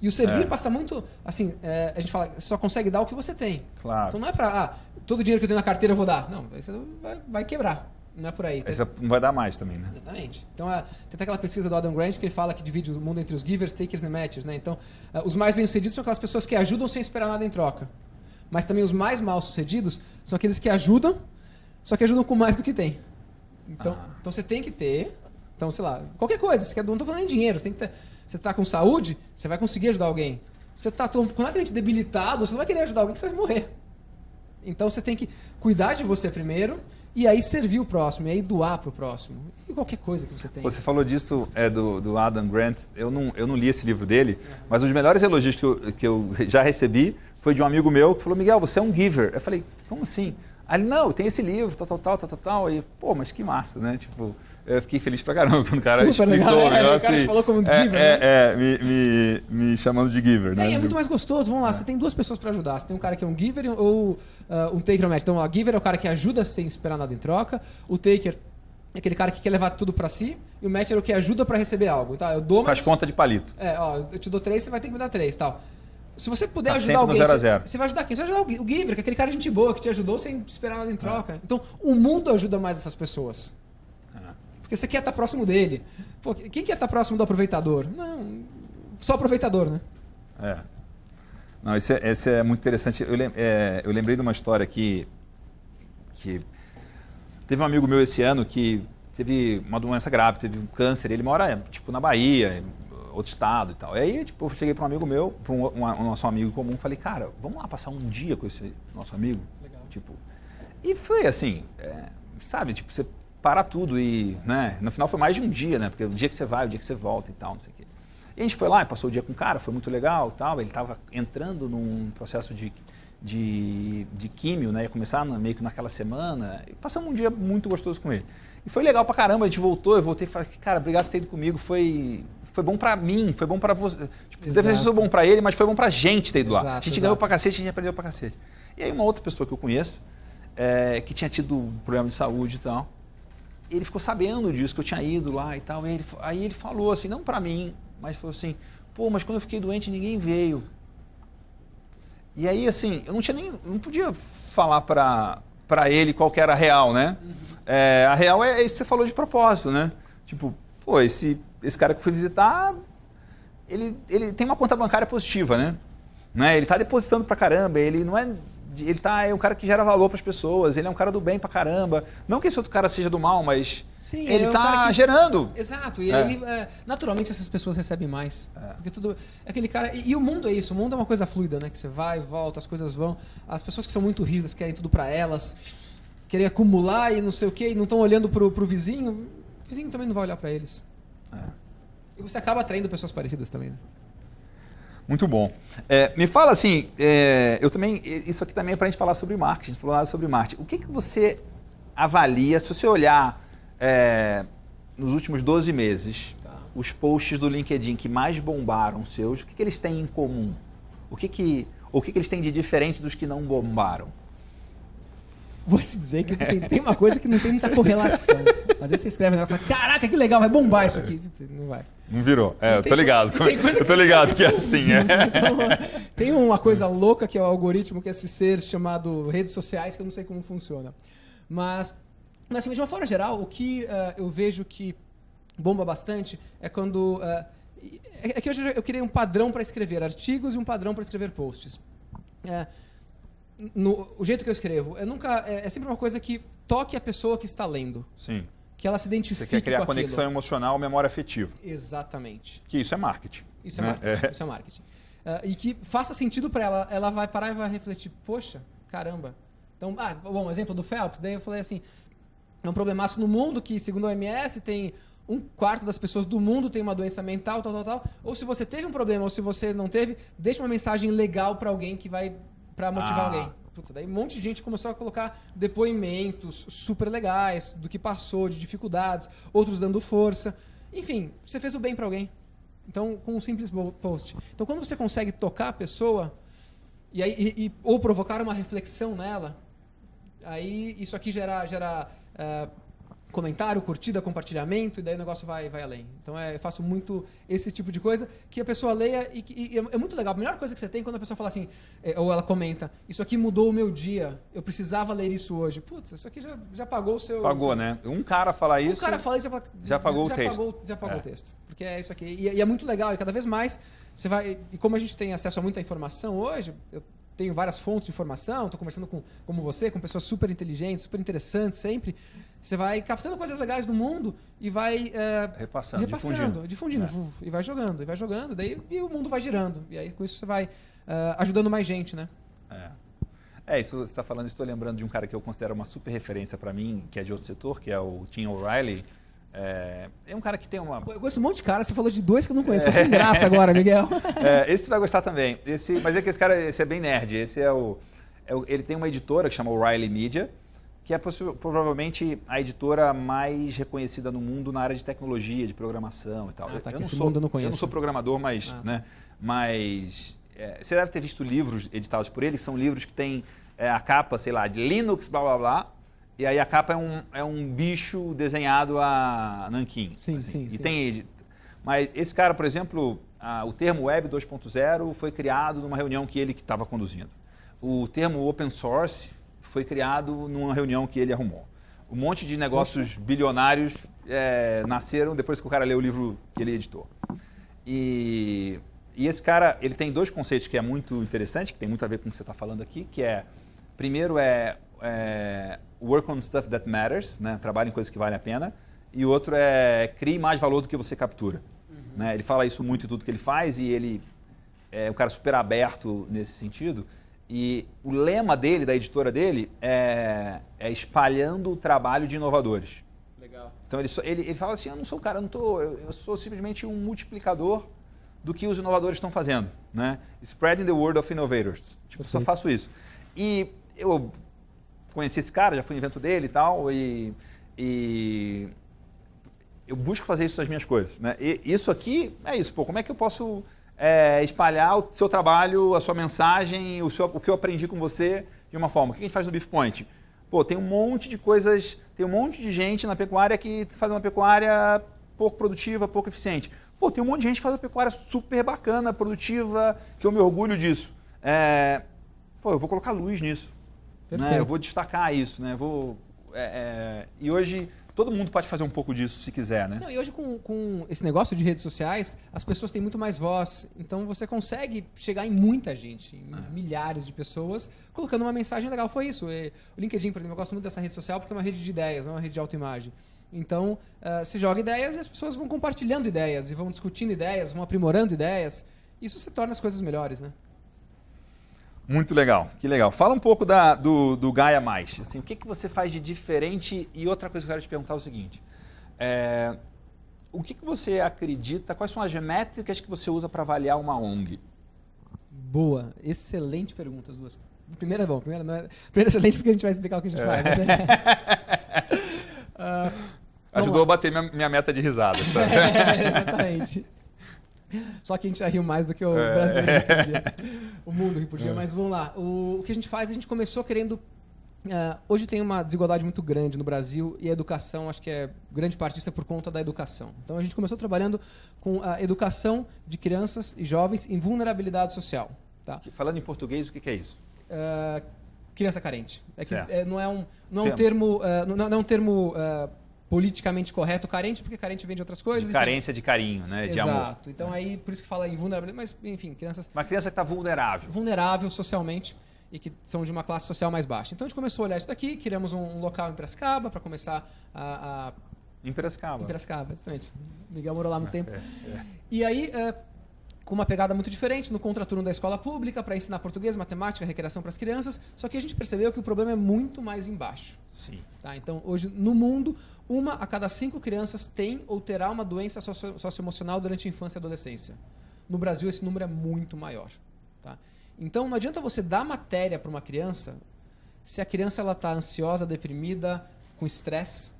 E o servir é. passa muito, assim, é, a gente fala, só consegue dar o que você tem. Claro. Então não é para, ah, todo o dinheiro que eu tenho na carteira eu vou dar. Não, você vai, vai quebrar. Não é por aí. Aí você não vai dar mais também, né? Exatamente. Então, tem até aquela pesquisa do Adam Grant que ele fala que divide o mundo entre os givers, takers e matchers, né? Então, uh, os mais bem-sucedidos são aquelas pessoas que ajudam sem esperar nada em troca. Mas também os mais mal-sucedidos são aqueles que ajudam, só que ajudam com mais do que tem. Então, ah. então você tem que ter, então, sei lá, qualquer coisa, você quer, não estou falando em dinheiro, você tem que ter, você está com saúde, você vai conseguir ajudar alguém. Você está completamente debilitado, você não vai querer ajudar alguém que você vai morrer. Então você tem que cuidar de você primeiro e aí servir o próximo, e aí doar para o próximo. E qualquer coisa que você tem. Você falou disso é, do, do Adam Grant. Eu não, eu não li esse livro dele, mas um dos melhores elogios que eu, que eu já recebi foi de um amigo meu que falou: Miguel, você é um giver. Eu falei: como assim? Aí ele, não, tem esse livro, tal, tal, tal, tal, tal, tal. E, pô, mas que massa, né? Tipo, eu fiquei feliz pra caramba quando o cara Super explicou legal. o negócio. É, o cara te falou como é, giver, é, né? É, me, me, me, chamando de giver, né? É, é muito mais gostoso. Vamos lá, você tem duas pessoas para ajudar. Você tem um cara que é um giver ou uh, um taker match. Então, a giver é o cara que ajuda sem esperar nada em troca. O taker é aquele cara que quer levar tudo para si. E o match é o que ajuda para receber algo. Então, eu dou, Faz conta de palito. É, ó, eu te dou três, você vai ter que me dar três tal. Se você puder tá ajudar alguém, zero zero. Você, você vai ajudar quem? Você vai ajudar o giver, que é aquele cara de gente boa que te ajudou sem esperar nada em troca. Então, o mundo ajuda mais essas pessoas. Porque você quer estar próximo dele. Pô, quem quer estar próximo do aproveitador? Não, só aproveitador, né? É. Não, esse é, esse é muito interessante. Eu, é, eu lembrei de uma história que, que teve um amigo meu esse ano que teve uma doença grave, teve um câncer. Ele mora tipo na Bahia, outro estado e tal. E aí, tipo, eu cheguei para um amigo meu, para um, um, um, nosso amigo comum, falei, cara, vamos lá passar um dia com esse nosso amigo. Legal. Tipo, e foi assim, é, sabe, tipo, você para tudo e, né, no final foi mais de um dia, né, porque o dia que você vai, o dia que você volta e tal, não sei o quê. E a gente foi lá e passou o dia com o cara, foi muito legal tal, ele estava entrando num processo de, de, de químio, né, ia começar meio que naquela semana, e passamos um dia muito gostoso com ele. E foi legal pra caramba, a gente voltou, eu voltei e falei, cara, obrigado por ter ido comigo, foi, foi bom pra mim, foi bom pra você. Tipo, deve ter sido bom pra ele, mas foi bom pra gente ter ido exato, lá. A gente exato. ganhou pra cacete, a gente aprendeu pra cacete. E aí uma outra pessoa que eu conheço, é, que tinha tido um problema de saúde e tal, ele ficou sabendo disso, que eu tinha ido lá e tal. E ele, aí ele falou assim, não para mim, mas falou assim, pô, mas quando eu fiquei doente ninguém veio. e aí, assim, eu não tinha nem. não podia falar pra, pra ele qual que era a real, né? É, a real é isso que você falou de propósito, né? Tipo, pô, esse, esse cara que eu fui visitar, ele, ele tem uma conta bancária positiva, né? né? Ele tá depositando pra caramba, ele não é. Ele tá, é um cara que gera valor para as pessoas, ele é um cara do bem pra caramba. Não que esse outro cara seja do mal, mas Sim, ele é tá que- gerando. Exato, e É. aí, é, naturalmente, essas pessoas recebem mais. Porque tudo. é Aquele cara. E, e o mundo é isso, o mundo é uma coisa fluida, né? Que você vai, volta, as coisas vão. As pessoas que são muito rígidas querem tudo pra elas, querem acumular e não sei o quê, e não estão olhando pro, pro vizinho, o vizinho também não vai olhar pra eles. E você acaba atraindo pessoas parecidas também, né? Muito bom. É, me fala assim, é, eu também, isso aqui também é para a gente falar sobre marketing, a gente falou nada sobre marketing. O que, que você avalia, se você olhar é, nos últimos 12 meses, Tá. os posts do LinkedIn que mais bombaram seus, o que, que eles têm em comum? O que, que, o que, que eles têm de diferente dos que não bombaram? Vou te dizer que assim, tem uma coisa que não tem muita correlação. Às vezes você escreve um negócio e fala, caraca, que legal, vai bombar isso aqui. Não vai. Não virou. É, eu tô ligado. co- tem coisa Eu tô ligado que é assim, é. Então, tem uma coisa louca que é o algoritmo, que é esse ser chamado redes sociais, que eu não sei como funciona. Mas, mas assim, de uma forma geral, o que eh, eu vejo que bomba bastante é quando. é, é que hoje eu criei um padrão para escrever artigos e um padrão para escrever posts. É, no, o jeito que eu escrevo, é, nunca, é, é sempre uma coisa que toque a pessoa que está lendo. Sim. Que ela se identifique Você quer criar com aquilo. conexão emocional, memória afetiva. Exatamente. Que isso é marketing. Isso é né? marketing. Isso é marketing. Ah, e que faça sentido para ela. Ela vai parar e vai refletir. Poxa, caramba. Então, ah, bom, exemplo do Phelps. Daí eu falei assim: é um problemaço no mundo que, segundo a OMS, tem um quarto das pessoas do mundo tem uma doença mental, tal, tal, tal. Ou se você teve um problema ou se você não teve, deixa uma mensagem legal para alguém que vai para motivar Ah. alguém. Puta, daí um monte de gente começou a colocar depoimentos super legais do que passou, de dificuldades, outros dando força. Enfim, você fez o bem para alguém. Então, com um simples post. Então, quando você consegue tocar a pessoa e aí, e- e- ou provocar uma reflexão nela, aí isso aqui gera, gera eh, comentário, curtida, compartilhamento, e daí o negócio vai, vai além. Então, é, eu faço muito esse tipo de coisa que a pessoa leia e, que- e é, é muito legal. A melhor coisa que você tem é quando a pessoa fala assim, eh, ou ela comenta, isso aqui mudou o meu dia, eu precisava ler isso hoje. Putz, isso aqui já, já pagou o seu... Pagou, seu- né? Um cara falar isso. o cara fala isso já, fala- já pagou o já texto. Pagou, já pagou É. o texto. Porque é isso aqui. E, e é muito legal. E cada vez mais você vai. E como a gente tem acesso a muita informação hoje, eu tenho várias fontes de informação, estou conversando com como você, com pessoas super inteligentes, super interessantes sempre. Você vai captando coisas legais do mundo e vai. é, Repassando, repassando, difundindo, É. vuf, e vai jogando, e vai jogando, daí e o mundo vai girando. E aí com isso você vai é, ajudando mais gente, né? É. É, isso você está falando, estou lembrando de um cara que eu considero uma super referência para mim, que é de outro setor, que é o Tim O'Reilly. É, é um cara que tem uma. Eu conheço um monte de cara, você falou de dois que eu não conheço. Tô sem graça agora, Miguel. É, esse você vai gostar também. Esse, mas é que esse cara esse é bem nerd. Esse é o, é o- Ele tem uma editora que chama O'Reilly Media, que é provavelmente a editora mais reconhecida no mundo na área de tecnologia, de programação e tal. Ah, tá, eu não sou, eu não sou programador, mas. Ah, tá. né, mas é, você deve ter visto livros editados por ele, que são livros que têm é, a capa, sei lá, de Linux, blá blá blá. E aí a capa é um, é um bicho desenhado a nanquim. Sim, sim, E sim. tem mas esse cara, por exemplo, ah, o termo Web 2.0 foi criado numa reunião que ele que estava conduzindo. O termo Open Source foi criado numa reunião que ele arrumou. Um monte de negócios bilionários eh, nasceram depois que o cara leu o livro que ele editou. E, e esse cara, ele tem dois conceitos que é muito interessante, que tem muito a ver com o que você está falando aqui, que é, primeiro é, é work on stuff that matters, né? trabalhe em coisas que valem a pena, e outro é crie mais valor do que você captura. Né? Ele fala isso muito em tudo que ele faz e ele é um cara super aberto nesse sentido. E o lema dele, da editora dele, é, é espalhando o trabalho de inovadores. Legal. Então ele, só- ele, ele fala assim, eu não sou um cara, eu, não tô, eu, eu sou simplesmente um multiplicador do que os inovadores estão fazendo, né? Spreading the word of innovators. Tipo, só faço isso. E eu conheci esse cara, já fui no evento dele e tal, e, e eu busco fazer isso nas minhas coisas, né? E isso aqui é isso, pô, como é que eu posso é, espalhar o seu trabalho, a sua mensagem, o, seu, o que eu aprendi com você de uma forma? O que a gente faz no Beef Point? Pô, tem um monte de coisas, tem um monte de gente na pecuária que faz uma pecuária pouco produtiva, pouco eficiente. Pô, tem um monte de gente que faz uma pecuária super bacana, produtiva, que eu me orgulho disso. É, pô, eu vou colocar luz nisso. Né? Eu vou destacar isso, né? Vou, é, é, e hoje todo mundo pode fazer um pouco disso se quiser, né? Não, e hoje com, com esse negócio de redes sociais, as pessoas têm muito mais voz. Então você consegue chegar em muita gente, em é. milhares de pessoas, colocando uma mensagem legal. Foi isso. O LinkedIn, por exemplo, eu gosto muito dessa rede social porque é uma rede de ideias, não é uma rede de autoimagem. Então, uh, você joga ideias e as pessoas vão compartilhando ideias, e vão discutindo ideias, vão aprimorando ideias. Isso se torna as coisas melhores, né? Muito legal, que legal. Fala um pouco da, do, do Gaia Mais. Assim, o que, que você faz de diferente? E outra coisa que eu quero te perguntar é o seguinte: é, o que, que você acredita? Quais são as métricas que você usa para avaliar uma ONG? Boa, excelente pergunta as duas. Primeira é bom, primeira não é. Primeira é excelente porque a gente vai explicar o que a gente é. faz. uh, Ajudou a bater minha, minha, meta de risadas. Tá? é, exatamente. Só que a gente já riu mais do que o é. brasileiro podia. O mundo rio por dia. É. Mas vamos lá. O, o, que a gente faz, a gente começou querendo. Uh, hoje tem uma desigualdade muito grande no Brasil e a educação, acho que é grande parte disso é por conta da educação. Então a gente começou trabalhando com a educação de crianças e jovens em vulnerabilidade social. Tá? Falando em português, o que, que é isso? Uh, criança carente. É que, é, não é um, não é um termo, uh, não, não, é um termo politicamente correto carente, porque carente vem de outras coisas. De carência de carinho, né? De Exato. amor. Exato. Então aí, por isso que fala em vulnerabilidade, mas enfim, crianças... Uma criança que está vulnerável. Vulnerável socialmente e que são de uma classe social mais baixa. Então a gente começou a olhar isso daqui, criamos um, um local em Piracicaba para começar a, a... Em Piracicaba. Em Piracicaba, exatamente. Miguel morou lá no tempo. É, é. E aí, é, com uma pegada muito diferente, no contraturno da escola pública, para ensinar português, matemática, recreação para as crianças. Só que a gente percebeu que o problema é muito mais embaixo. Sim. Tá? Então, hoje, no mundo, uma a cada cinco crianças tem ou terá uma doença socio socioemocional durante a infância e adolescência. No Brasil, esse número é muito maior. Tá? Então, não adianta você dar matéria para uma criança se a criança está ansiosa, deprimida, com estresse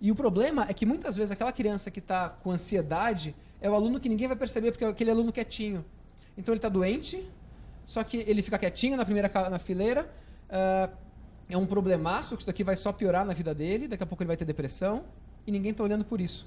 e o problema é que muitas vezes aquela criança que está com ansiedade é o aluno que ninguém vai perceber, porque é aquele aluno quietinho. Então ele está doente, só que ele fica quietinho na primeira na fileira. Uh, é um problemaço, que isso daqui vai só piorar na vida dele, daqui a pouco ele vai ter depressão, e ninguém está olhando por isso.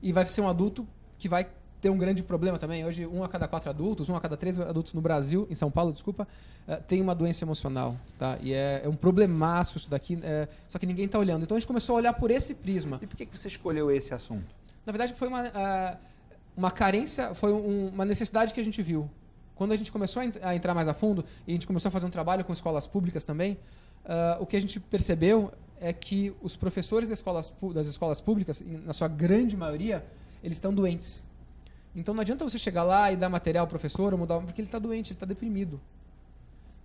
E vai ser um adulto que vai tem um grande problema também. Hoje, um a cada quatro adultos, um a cada três adultos no Brasil, em São Paulo, desculpa, eh, tem uma doença emocional. Tá? E é, é um problemaço isso daqui, é, só que ninguém está olhando. Então a gente começou a olhar por esse prisma. E por que você escolheu esse assunto? Na verdade, foi uma, uma carência, foi um, uma necessidade que a gente viu. Quando a gente começou a entrar mais a fundo, e a gente começou a fazer um trabalho com escolas públicas também, uh, o que a gente percebeu é que os professores das escolas, das escolas públicas, na sua grande maioria, eles estão doentes então não adianta você chegar lá e dar material ao professor ou mudar, porque ele está doente, ele está deprimido.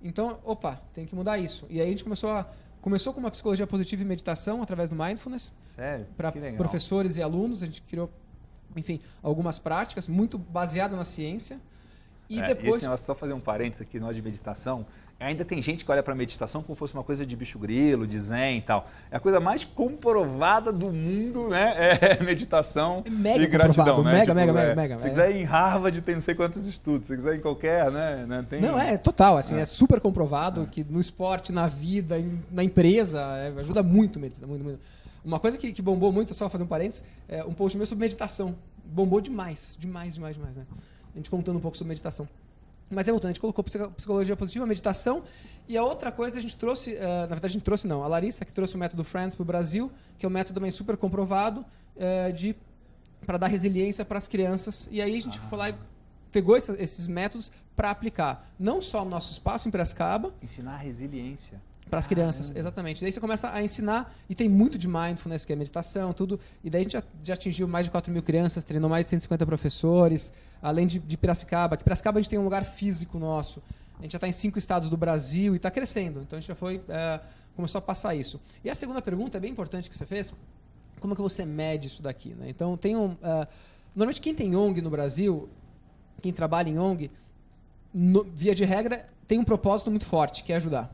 Então, opa, tem que mudar isso. E aí a gente começou a começou com uma psicologia positiva e meditação através do mindfulness. Sério? Para professores e alunos, a gente criou, enfim, algumas práticas muito baseadas na ciência. E é, depois. Esse negócio, só fazer um parênteses aqui no de meditação. Ainda tem gente que olha para a meditação como fosse uma coisa de bicho grilo, de zen e tal. É a coisa mais comprovada do mundo, né? É meditação é mega e gratidão, né? Mega, tipo, mega, é, mega, mega. Se quiser ir em Harvard, tem não sei quantos estudos. Se quiser em qualquer, né? né tem... Não, é total. Assim, é, é super comprovado é. que no esporte, na vida, na empresa, é, ajuda muito, muito, muito. Uma coisa que, que, bombou muito, só fazer um parênteses, é um post meu sobre meditação. Bombou demais, demais, demais, demais. Né? A gente contando um pouco sobre meditação. Mas é voltando, a gente colocou psicologia positiva, meditação. E a outra coisa a gente trouxe, uh, na verdade a gente trouxe não, a Larissa que trouxe o método Friends para o Brasil, que é um método também super comprovado uh, de para dar resiliência para as crianças. E aí a gente ah. foi lá e pegou esse, esses métodos para aplicar, não só no nosso espaço em Piracicaba. Ensinar resiliência. Para as crianças, exatamente. Daí você começa a ensinar, e tem muito de mindfulness, que é meditação, tudo. E daí a gente já, já atingiu mais de 4 mil crianças, treinou mais de 150 professores, além de, de Piracicaba. Que Piracicaba a gente tem um lugar físico nosso. A gente já está em cinco estados do Brasil e está crescendo. Então a gente já foi, é, começou a passar isso. E a segunda pergunta, é bem importante que você fez, como é que você mede isso daqui? Né? Então tem um. Uh, normalmente quem tem ONG no Brasil, quem trabalha em ONG, no, via de regra, tem um propósito muito forte, que é ajudar.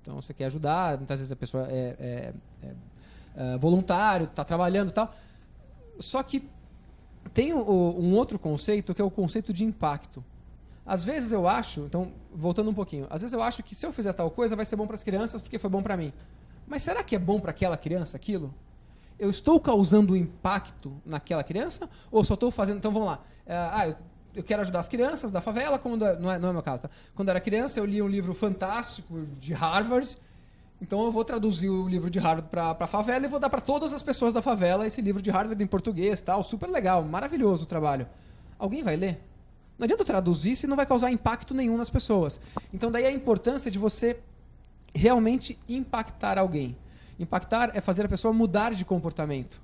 Então você quer ajudar, muitas vezes a pessoa é, é, é, é voluntário, está trabalhando e tal. Só que tem um outro conceito que é o conceito de impacto. Às vezes eu acho, então, voltando um pouquinho, às vezes eu acho que se eu fizer tal coisa vai ser bom para as crianças porque foi bom para mim. Mas será que é bom para aquela criança aquilo? Eu estou causando impacto naquela criança ou só estou fazendo. Então vamos lá. É, ah, eu quero ajudar as crianças da favela, quando, não, é, não é meu caso, tá? Quando eu era criança, eu li um livro fantástico de Harvard. Então eu vou traduzir o livro de Harvard para favela e vou dar para todas as pessoas da favela esse livro de Harvard em português, tal, super legal, maravilhoso o trabalho. Alguém vai ler? Não adianta traduzir se não vai causar impacto nenhum nas pessoas. Então daí a importância de você realmente impactar alguém. Impactar é fazer a pessoa mudar de comportamento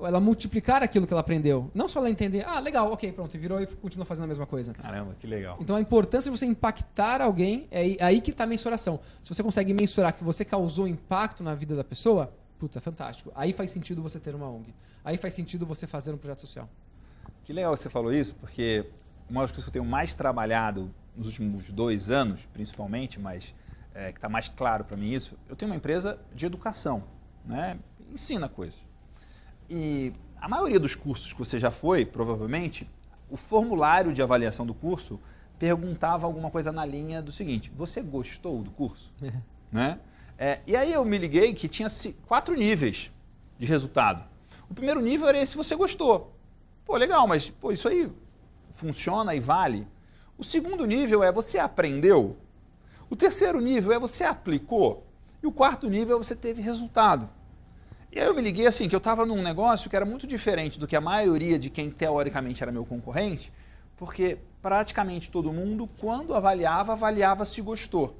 ela multiplicar aquilo que ela aprendeu. Não só ela entender, ah, legal, ok, pronto, e virou e continua fazendo a mesma coisa. Caramba, que legal. Então a importância de você impactar alguém, é aí que está a mensuração. Se você consegue mensurar que você causou impacto na vida da pessoa, puta, fantástico. Aí faz sentido você ter uma ONG. Aí faz sentido você fazer um projeto social. Que legal você falou isso, porque uma das coisas que eu tenho mais trabalhado nos últimos dois anos, principalmente, mas é, que está mais claro para mim isso, eu tenho uma empresa de educação, né? Ensina coisas. E a maioria dos cursos que você já foi, provavelmente, o formulário de avaliação do curso perguntava alguma coisa na linha do seguinte: você gostou do curso? É. Né? É, e aí eu me liguei que tinha quatro níveis de resultado. O primeiro nível era esse se você gostou. Pô, legal, mas pô, isso aí funciona e vale. O segundo nível é você aprendeu. O terceiro nível é você aplicou. E o quarto nível é você teve resultado. E aí eu me liguei assim, que eu estava num negócio que era muito diferente do que a maioria de quem teoricamente era meu concorrente, porque praticamente todo mundo, quando avaliava, avaliava se gostou.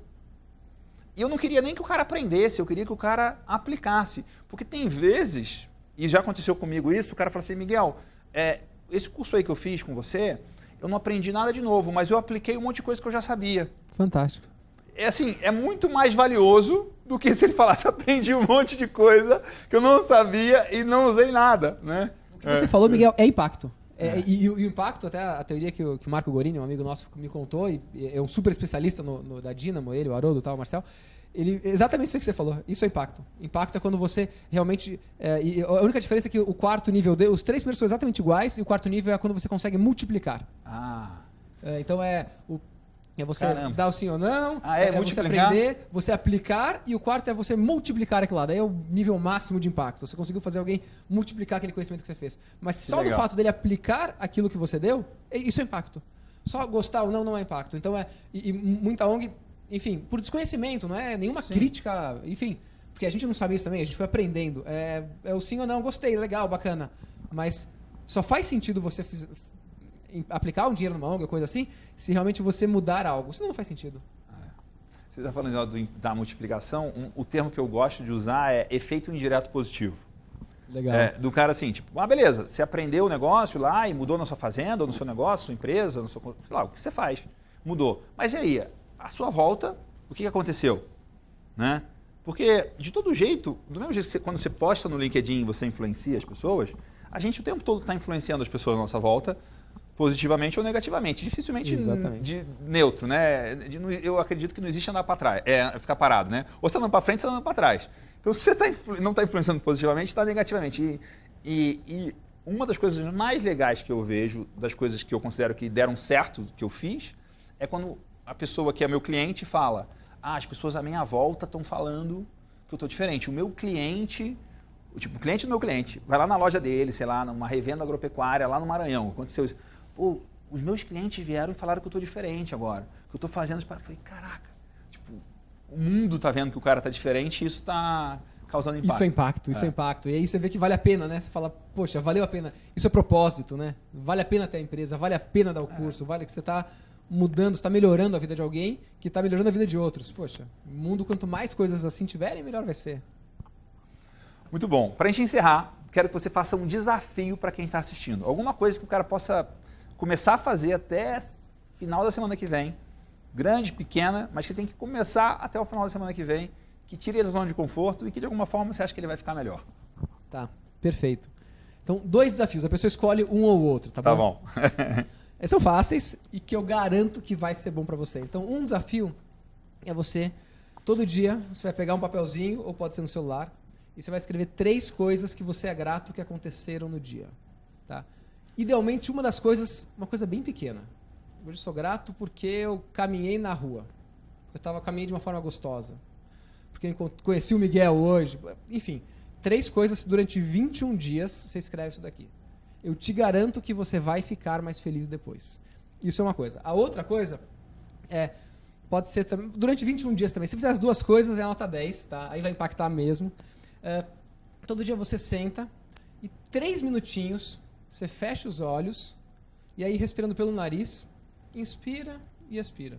E eu não queria nem que o cara aprendesse, eu queria que o cara aplicasse. Porque tem vezes, e já aconteceu comigo isso, o cara fala assim, Miguel, é, esse curso aí que eu fiz com você, eu não aprendi nada de novo, mas eu apliquei um monte de coisa que eu já sabia. Fantástico é assim, é muito mais valioso do que se ele falasse aprendi um monte de coisa que eu não sabia e não usei nada, né? O que você é. falou, Miguel, é impacto. É, é. E, e, o impacto, até a teoria que o, que o Marco Gorini, um amigo nosso, me contou, e é um super especialista no, no, da Dynamo, ele, o Haroldo, tal, o Marcel, ele, exatamente isso que você falou. Isso é impacto. Impacto é quando você realmente. É, a única diferença é que o quarto nível, os três primeiros são exatamente iguais, e o quarto nível é quando você consegue multiplicar. Ah. É, então é. O, é você Caramba. dar o sim ou não, ah, é, é você aprender, você aplicar, e o quarto é você multiplicar aquilo lá. Daí é o nível máximo de impacto. Você conseguiu fazer alguém multiplicar aquele conhecimento que você fez. Mas que só legal. do fato dele aplicar aquilo que você deu, é, isso é impacto. Só gostar ou não não é impacto. Então é. E, e muita ONG, enfim, por desconhecimento, não é nenhuma sim. crítica, enfim. Porque a gente não sabe isso também, a gente foi aprendendo. É, é o sim ou não, gostei, legal, bacana. Mas só faz sentido você aplicar um dinheiro numa ONG, coisa assim, se realmente você mudar algo. Senão não faz sentido. É. Você está falando do, da multiplicação, um, o termo que eu gosto de usar é efeito indireto positivo. Legal. É, do cara assim, tipo, ah, beleza, você aprendeu o negócio lá e mudou na sua fazenda, ou no seu negócio, sua empresa, no seu, sei lá, o que você faz, mudou. Mas e aí, a sua volta, o que, aconteceu? Né? Porque, de todo jeito, do mesmo jeito que você, quando você posta no LinkedIn você influencia as pessoas, a gente o tempo todo está influenciando as pessoas à nossa volta positivamente ou negativamente. Dificilmente de neutro, né? De, eu acredito que não existe andar para trás, é ficar parado, né? Ou você anda para frente, ou você anda para trás. Então, se você tá, não está influenciando positivamente, está negativamente. E, e, e, uma das coisas mais legais que eu vejo, das coisas que eu considero que deram certo, que eu fiz, é quando a pessoa que é meu cliente fala: Ah, as pessoas à minha volta estão falando que eu estou diferente. O meu cliente o tipo, o cliente do meu cliente, vai lá na loja dele, sei lá, numa revenda agropecuária lá no Maranhão, aconteceu isso. Pô, os meus clientes vieram e falaram que eu estou diferente agora. Que eu estou fazendo para. Falei, caraca, tipo, o mundo está vendo que o cara está diferente e isso está causando impacto. Isso é impacto, isso é. é. impacto. E aí você vê que vale a pena, né? Você fala, poxa, valeu a pena. Isso é propósito, né? Vale a pena ter a empresa, vale a pena dar o é. curso, é. vale que você está mudando, está melhorando a vida de alguém que está melhorando a vida de outros. Poxa, o mundo, quanto mais coisas assim tiverem, melhor vai ser. Muito bom. Para a gente encerrar, quero que você faça um desafio para quem está assistindo. Alguma coisa que o cara possa começar a fazer até final da semana que vem, grande, pequena, mas que tem que começar até o final da semana que vem, que tire ele da zona de conforto e que de alguma forma você acha que ele vai ficar melhor. Tá, perfeito. Então, dois desafios, a pessoa escolhe um ou outro, tá, tá bom? Tá bom. Esses são fáceis e que eu garanto que vai ser bom para você. Então, um desafio é você, todo dia, você vai pegar um papelzinho, ou pode ser no celular, e você vai escrever três coisas que você é grato que aconteceram no dia. Tá? Idealmente, uma das coisas, uma coisa bem pequena. Hoje sou grato porque eu caminhei na rua. Eu tava caminhando de uma forma gostosa. Porque eu conheci o Miguel hoje. Enfim, três coisas durante 21 dias você escreve isso daqui. Eu te garanto que você vai ficar mais feliz depois. Isso é uma coisa. A outra coisa é. Pode ser também. Durante 21 dias também. Se fizer as duas coisas, é nota 10, tá? Aí vai impactar mesmo. É, todo dia você senta e três minutinhos você fecha os olhos e aí respirando pelo nariz, inspira e expira.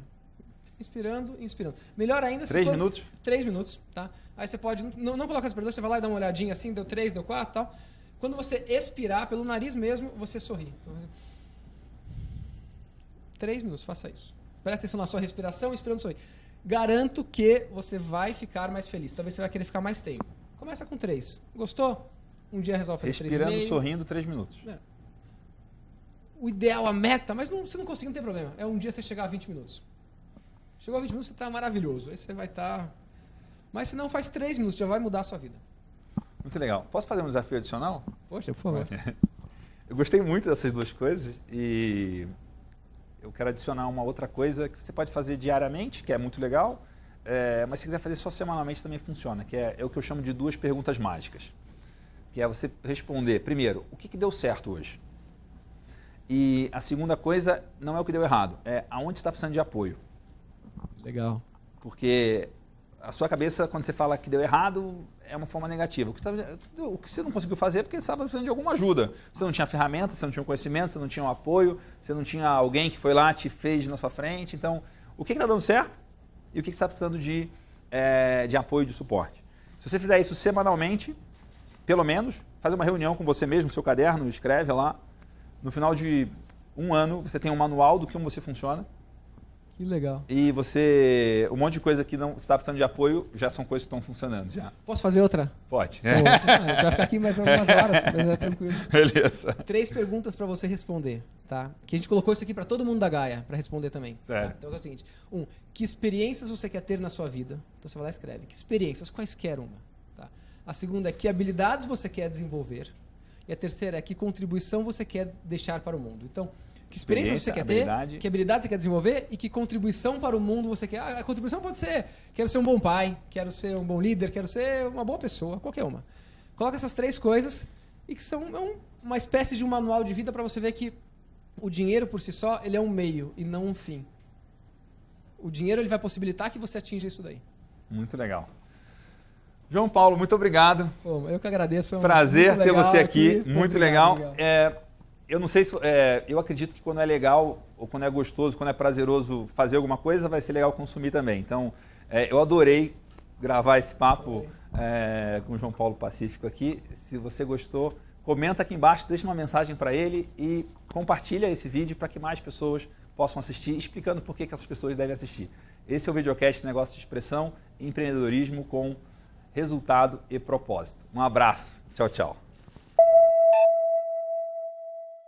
Inspirando e inspirando. Melhor ainda. Três minutos? Três minutos, tá? Aí você pode. Não, não coloca aspirador, você vai lá e dá uma olhadinha assim, deu três, deu quatro tal. Quando você expirar pelo nariz mesmo, você sorri. Então, três minutos, faça isso. Presta atenção na sua respiração, inspirando sorri. Garanto que você vai ficar mais feliz. Talvez você vai querer ficar mais tempo. Começa com três. Gostou? Um dia resolve fazer três Respirando, sorrindo, três minutos. É. O ideal, a meta, mas não, se não conseguir, não tem problema. É um dia você chegar a 20 minutos. Chegou a 20 minutos, você está maravilhoso. Aí você vai estar. Tá... Mas se não, faz 3 minutos, já vai mudar a sua vida. Muito legal. Posso fazer um desafio adicional? Poxa, por favor. Eu gostei muito dessas duas coisas e eu quero adicionar uma outra coisa que você pode fazer diariamente, que é muito legal, é, mas se quiser fazer só semanalmente também funciona, que é, é, o que eu chamo de duas perguntas mágicas. Que é você responder, primeiro, o que, que deu certo hoje? E a segunda coisa não é o que deu errado, é aonde está precisando de apoio. Legal. Porque a sua cabeça, quando você fala que deu errado, é uma forma negativa. O que, tá, você não conseguiu fazer é porque você estava precisando de alguma ajuda. Você não tinha ferramenta, você não tinha conhecimento, você não tinha um apoio, você não tinha alguém que foi lá, te fez na sua frente. Então, o que está dando certo e o que está precisando de, é, de apoio, de suporte. Se você fizer isso semanalmente, pelo menos, fazer uma reunião com você mesmo, seu caderno, escreve lá. No final de um ano, você tem um manual do como você funciona que legal. E você. Um monte de coisa que não está precisando de apoio já são coisas que estão funcionando já. Posso fazer outra? Pode. Pô, vai ficar aqui mais algumas horas, mas é tranquilo. Beleza. Três perguntas para você responder, tá? Que a gente colocou isso aqui para todo mundo da Gaia para responder também. Certo. Tá? Então é o seguinte: um, que experiências você quer ter na sua vida? Então você vai lá e escreve. Que experiências? Quaisquer uma. A segunda é que habilidades você quer desenvolver. E a terceira é que contribuição você quer deixar para o mundo. Então, que experiência, experiência você quer habilidade. ter, que habilidade você quer desenvolver e que contribuição para o mundo você quer. A contribuição pode ser: quero ser um bom pai, quero ser um bom líder, quero ser uma boa pessoa, qualquer uma. Coloca essas três coisas e que são é uma espécie de um manual de vida para você ver que o dinheiro por si só ele é um meio e não um fim. O dinheiro ele vai possibilitar que você atinja isso daí. Muito legal. João Paulo, muito obrigado. Pô, eu que agradeço. Foi um Prazer ter você aqui. aqui. Muito legal. legal. É, eu não sei se. É, eu acredito que quando é legal, ou quando é gostoso, quando é prazeroso fazer alguma coisa, vai ser legal consumir também. Então, é, eu adorei gravar esse papo é, com o João Paulo Pacífico aqui. Se você gostou, comenta aqui embaixo, deixa uma mensagem para ele e compartilha esse vídeo para que mais pessoas possam assistir, explicando por que, que essas pessoas devem assistir. Esse é o videocast Negócio de Expressão e Empreendedorismo com resultado e propósito. Um abraço. Tchau, tchau.